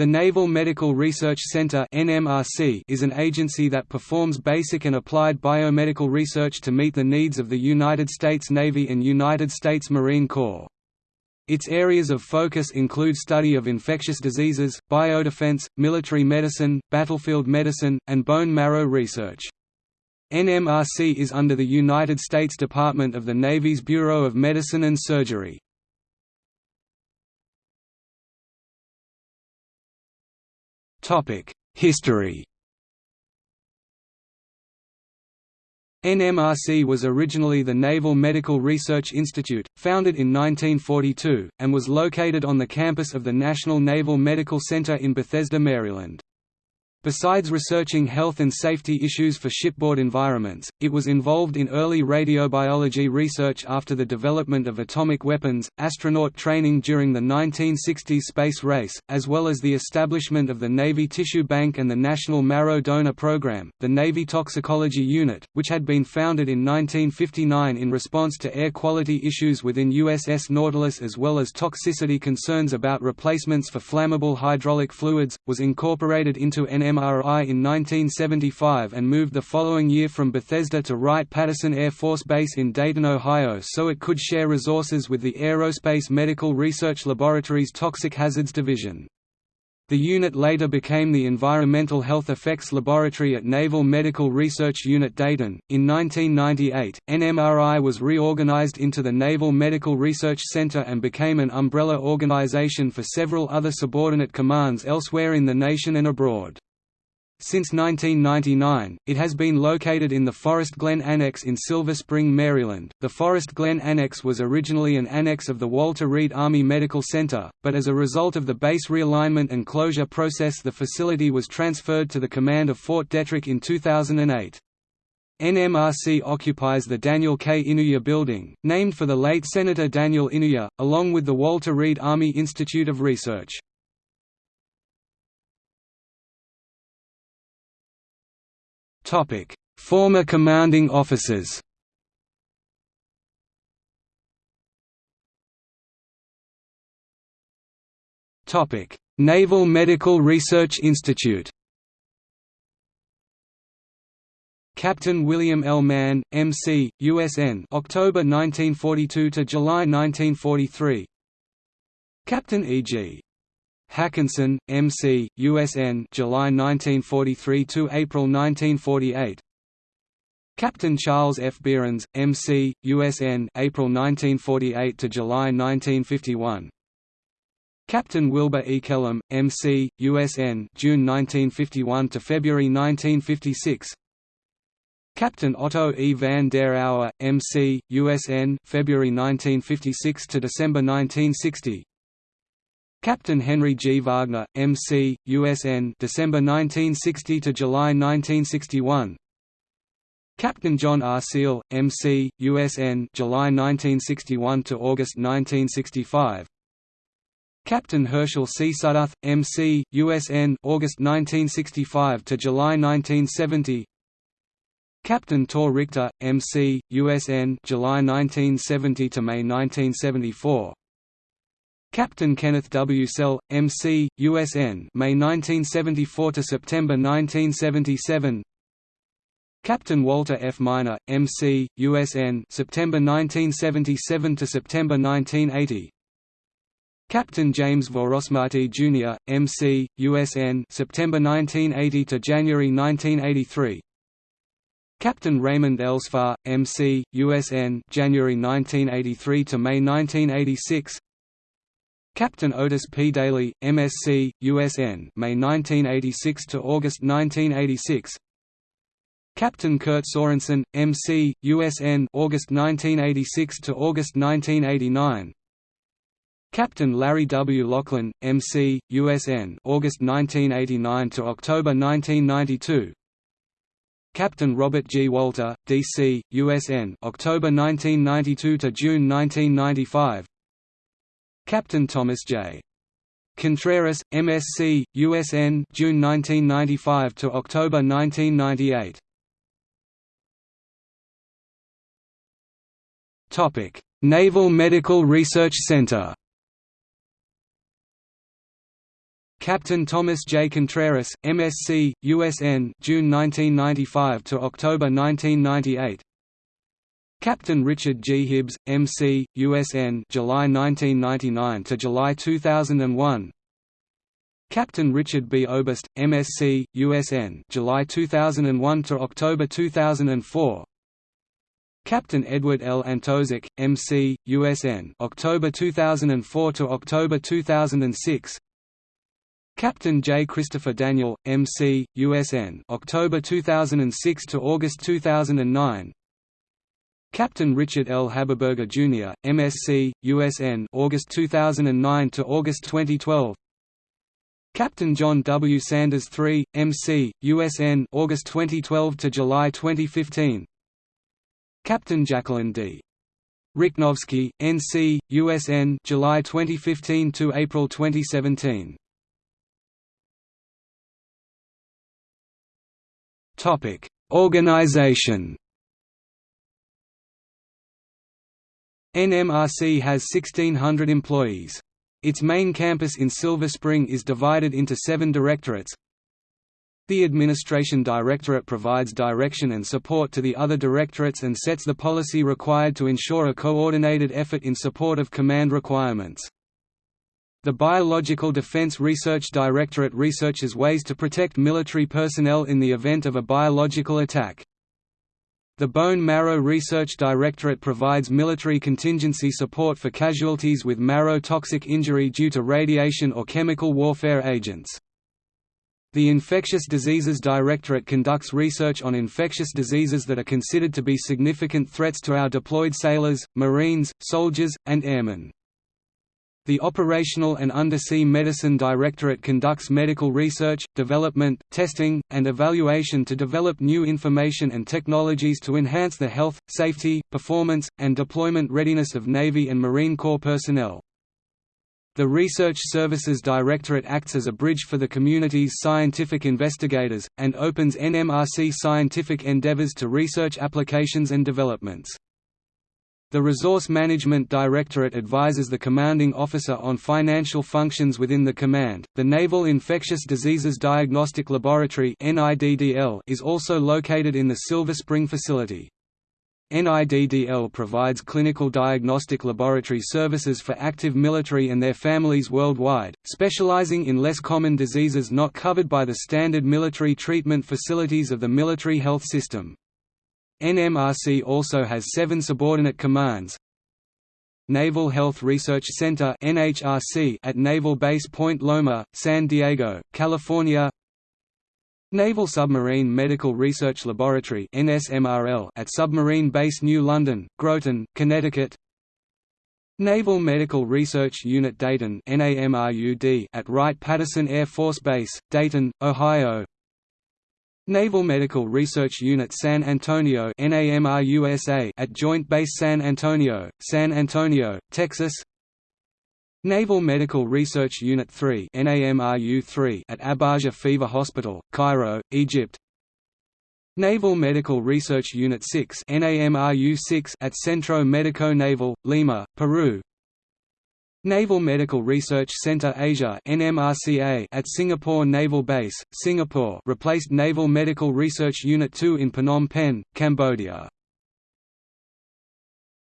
The Naval Medical Research Center is an agency that performs basic and applied biomedical research to meet the needs of the United States Navy and United States Marine Corps. Its areas of focus include study of infectious diseases, biodefense, military medicine, battlefield medicine, and bone marrow research. NMRC is under the United States Department of the Navy's Bureau of Medicine and Surgery. History NMRC was originally the Naval Medical Research Institute, founded in 1942, and was located on the campus of the National Naval Medical Center in Bethesda, Maryland. Besides researching health and safety issues for shipboard environments, it was involved in early radiobiology research after the development of atomic weapons, astronaut training during the 1960s space race, as well as the establishment of the Navy Tissue Bank and the National Marrow Donor Program. The Navy Toxicology Unit, which had been founded in 1959 in response to air quality issues within USS Nautilus as well as toxicity concerns about replacements for flammable hydraulic fluids, was incorporated into NM MRI in 1975 and moved the following year from Bethesda to Wright-Patterson Air Force Base in Dayton, Ohio so it could share resources with the Aerospace Medical Research Laboratory's Toxic Hazards Division. The unit later became the Environmental Health Effects Laboratory at Naval Medical Research Unit Dayton. In 1998, NMRI was reorganized into the Naval Medical Research Center and became an umbrella organization for several other subordinate commands elsewhere in the nation and abroad. Since 1999, it has been located in the Forest Glen Annex in Silver Spring, Maryland. The Forest Glen Annex was originally an annex of the Walter Reed Army Medical Center, but as a result of the base realignment and closure process, the facility was transferred to the command of Fort Detrick in 2008. NMRC occupies the Daniel K. Inouye Building, named for the late Senator Daniel Inouye, along with the Walter Reed Army Institute of Research. Former commanding officers. Naval Medical Research Institute. Captain William L. Mann, M.C., USN, October 1942 to July 1943. Captain E.G. Hackinson, M.C., USN July 1943 to April 1948 Captain Charles F. Behrens, M.C., USN April 1948 to July 1951 Captain Wilbur E. Kellum, M.C., USN June 1951 to February 1956 Captain Otto E. van der Auer, M.C., USN February 1956 to December 1960 Captain Henry G. Wagner, M.C., USN December 1960 to July 1961 Captain John R. Seal, M.C., USN July 1961 to August 1965 Captain Herschel C. Sudduth, M.C., USN August 1965 to July 1970 Captain Tor Richter, M.C., USN July 1970 to May 1974 Captain Kenneth W. Sell, M.C., USN May 1974 to September 1977 Captain Walter F. Miner, M.C., USN September 1977 to September 1980 Captain James Vorosmarti Jr., M.C., USN September 1980 to January 1983 Captain Raymond Elsfar, M.C., USN January 1983 to May 1986 Captain Otis P. Daly, MSc, USN May 1986 to August 1986 Captain Kurt Sorensen, MC, USN August 1986 to August 1989 Captain Larry W. Laughlin, MC, USN August 1989 to October 1992 Captain Robert G. Walter, DC, USN October 1992 to June 1995 Captain Thomas J. Contreras, MSc, USN June 1995 to October 1998. Topic: Naval Medical Research Center. Captain Thomas J. Contreras, MSc, USN June 1995 to October 1998 Captain Richard G. Hibbs, M.C., USN July 1999 to July 2001 Captain Richard B. Oberst, MSc, USN July 2001 to October 2004 Captain Edward L. Antozik, M.C., USN October 2004 to October 2006 Captain J. Christopher Daniel, M.C., USN October 2006 to August 2009 Captain Richard L. Haberberger Jr., MSc, USN August 2009 to August 2012 Captain John W. Sanders III, MC, USN August 2012 to July 2015 Captain Jacqueline D. Rychnovsky, NC, USN July 2015 to April 2017 Topic: Organization NMRC has 1,600 employees. Its main campus in Silver Spring is divided into seven directorates. The Administration Directorate provides direction and support to the other directorates and sets the policy required to ensure a coordinated effort in support of command requirements. The Biological Defense Research Directorate researches ways to protect military personnel in the event of a biological attack. The Bone Marrow Research Directorate provides military contingency support for casualties with marrow toxic injury due to radiation or chemical warfare agents. The Infectious Diseases Directorate conducts research on infectious diseases that are considered to be significant threats to our deployed sailors, marines, soldiers, and airmen. The Operational and Undersea Medicine Directorate conducts medical research, development, testing, and evaluation to develop new information and technologies to enhance the health, safety, performance, and deployment readiness of Navy and Marine Corps personnel. The Research Services Directorate acts as a bridge for the community's scientific investigators, and opens NMRC scientific endeavors to research applications and developments. The Resource Management Directorate advises the commanding officer on financial functions within the command. The Naval Infectious Diseases Diagnostic Laboratory is also located in the Silver Spring facility. NIDDL provides clinical diagnostic laboratory services for active military and their families worldwide, specializing in less common diseases not covered by the standard military treatment facilities of the military health system. NMRC also has seven subordinate commands. Naval Health Research Center NHRC at Naval Base Point Loma, San Diego, California. Naval Submarine Medical Research Laboratory NSMRL at Submarine Base New London, Groton, Connecticut. Naval Medical Research Unit Dayton at Wright-Patterson Air Force Base, Dayton, Ohio Naval Medical Research Unit San Antonio at Joint Base San Antonio, San Antonio, Texas. Naval Medical Research Unit 3 at Abaja Fever Hospital, Cairo, Egypt. Naval Medical Research Unit 6 at Centro Medico Naval, Lima, Peru Naval Medical Research Center Asia at Singapore Naval Base, Singapore replaced Naval Medical Research Unit 2 in Phnom Penh, Cambodia.